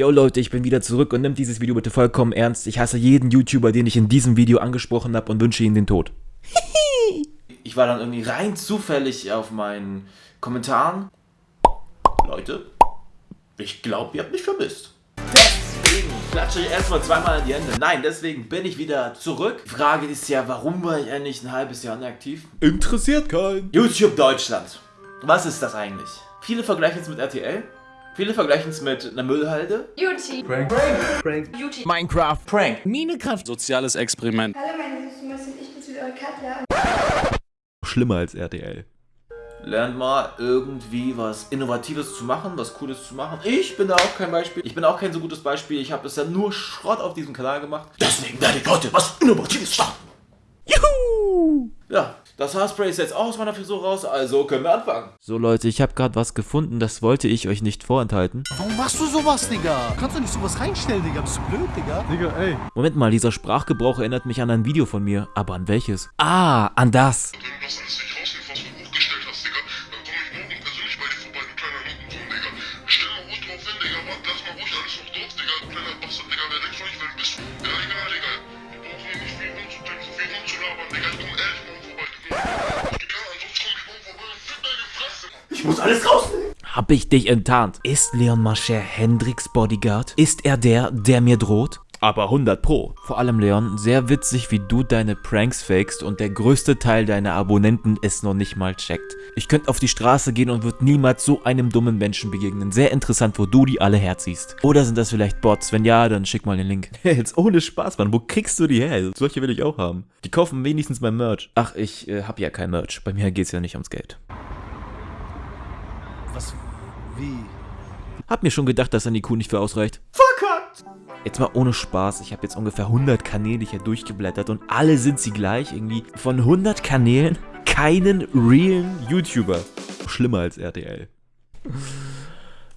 Yo Leute, ich bin wieder zurück und nimmt dieses Video bitte vollkommen ernst. Ich hasse jeden YouTuber, den ich in diesem Video angesprochen habe und wünsche ihnen den Tod. ich war dann irgendwie rein zufällig auf meinen Kommentaren. Leute, ich glaube, ihr habt mich vermisst. Deswegen klatsche ich erstmal zweimal an die Hände. Nein, deswegen bin ich wieder zurück. Die Frage ist ja, warum war ich eigentlich ein halbes Jahr inaktiv? Interessiert keinen. YouTube Deutschland. Was ist das eigentlich? Viele vergleichen es mit RTL. Viele vergleichen es mit einer Müllhalde. Beauty. Prank. Prank. Prank. Beauty. Minecraft. Prank. Minecraft. Soziales Experiment. Hallo meine süßen Mäuschen, ich bin's wieder, eure Katja. Schlimmer als RTL. Lernt mal irgendwie was Innovatives zu machen, was Cooles zu machen. Ich bin da auch kein Beispiel. Ich bin auch kein so gutes Beispiel. Ich habe bisher nur Schrott auf diesem Kanal gemacht. Deswegen werde ich heute was Innovatives starten. Juhu! Ja, das Haarspray ist jetzt auch aus meiner Frisur raus, also können wir anfangen. So Leute, ich habe gerade was gefunden, das wollte ich euch nicht vorenthalten. Warum machst du sowas, Digga? Kannst du nicht sowas reinstellen, Digga? Bist du blöd, Digga? Digga, ey. Moment mal, dieser Sprachgebrauch erinnert mich an ein Video von mir. Aber an welches? Ah, an das. Du alles nicht Ich muss alles rausnehmen. Hab ich dich enttarnt? Ist Leon Mascher Hendricks Bodyguard? Ist er der, der mir droht? Aber 100 pro. Vor allem Leon, sehr witzig, wie du deine Pranks fakest und der größte Teil deiner Abonnenten es noch nicht mal checkt. Ich könnte auf die Straße gehen und würde niemals so einem dummen Menschen begegnen. Sehr interessant, wo du die alle herziehst. Oder sind das vielleicht Bots? Wenn ja, dann schick mal den Link. Jetzt ohne Spaß, Mann. Wo kriegst du die her? Solche will ich auch haben. Die kaufen wenigstens mein Merch. Ach, ich äh, hab ja kein Merch. Bei mir geht's ja nicht ums Geld. Was? Wie? Hab mir schon gedacht, dass an die Kuh nicht für ausreicht. Verkackt. Jetzt mal ohne Spaß, ich habe jetzt ungefähr 100 Kanäle hier durchgeblättert und alle sind sie gleich. Irgendwie von 100 Kanälen keinen realen YouTuber. Schlimmer als RTL.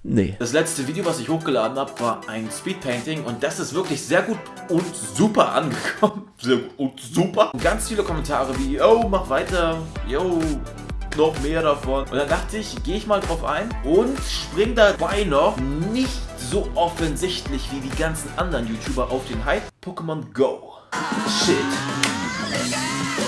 Nee. Das letzte Video, was ich hochgeladen habe, war ein Speedpainting und das ist wirklich sehr gut und super angekommen. Sehr gut und super. Und ganz viele Kommentare wie, yo, mach weiter, yo, noch mehr davon. Und dann dachte ich, gehe ich mal drauf ein und spring dabei noch nicht so offensichtlich wie die ganzen anderen YouTuber auf den Hype Pokémon Go. Shit.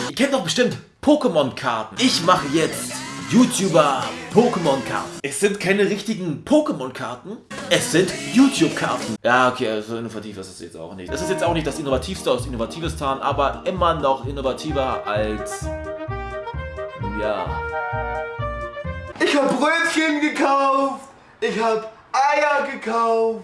Ihr kennt doch bestimmt Pokémon-Karten. Ich mache jetzt YouTuber Pokémon-Karten. Es sind keine richtigen Pokémon-Karten, es sind YouTube-Karten. Ja, okay, so innovativ ist es jetzt auch nicht. Das ist jetzt auch nicht das Innovativste aus Innovativistan, aber immer noch innovativer als... Ja... Ich hab Brötchen gekauft. Ich hab Eier gekauft.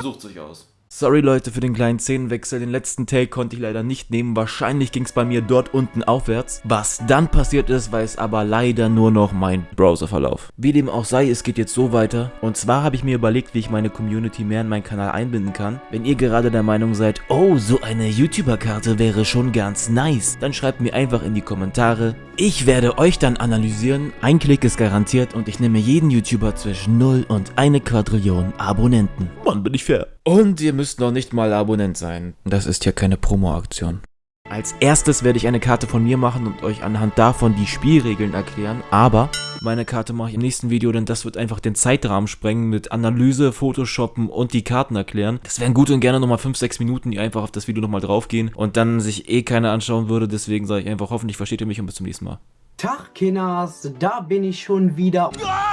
Sucht sich aus. Sorry Leute für den kleinen Szenenwechsel, den letzten Take konnte ich leider nicht nehmen, wahrscheinlich ging es bei mir dort unten aufwärts. Was dann passiert ist, weiß aber leider nur noch mein Browserverlauf. Wie dem auch sei, es geht jetzt so weiter. Und zwar habe ich mir überlegt, wie ich meine Community mehr in meinen Kanal einbinden kann. Wenn ihr gerade der Meinung seid, oh, so eine YouTuber-Karte wäre schon ganz nice, dann schreibt mir einfach in die Kommentare. Ich werde euch dann analysieren, ein Klick ist garantiert und ich nehme jeden YouTuber zwischen 0 und eine Quadrillion Abonnenten. Mann, bin ich fair. Und ihr müsst noch nicht mal Abonnent sein. Das ist ja keine Promo-Aktion. Als erstes werde ich eine Karte von mir machen und euch anhand davon die Spielregeln erklären, aber meine Karte mache ich im nächsten Video, denn das wird einfach den Zeitrahmen sprengen mit Analyse, Photoshoppen und die Karten erklären. Das wären gut und gerne nochmal 5-6 Minuten, die einfach auf das Video nochmal draufgehen und dann sich eh keiner anschauen würde, deswegen sage ich einfach, hoffentlich versteht ihr mich und bis zum nächsten Mal. Tag, Kinders, da bin ich schon wieder. Ah!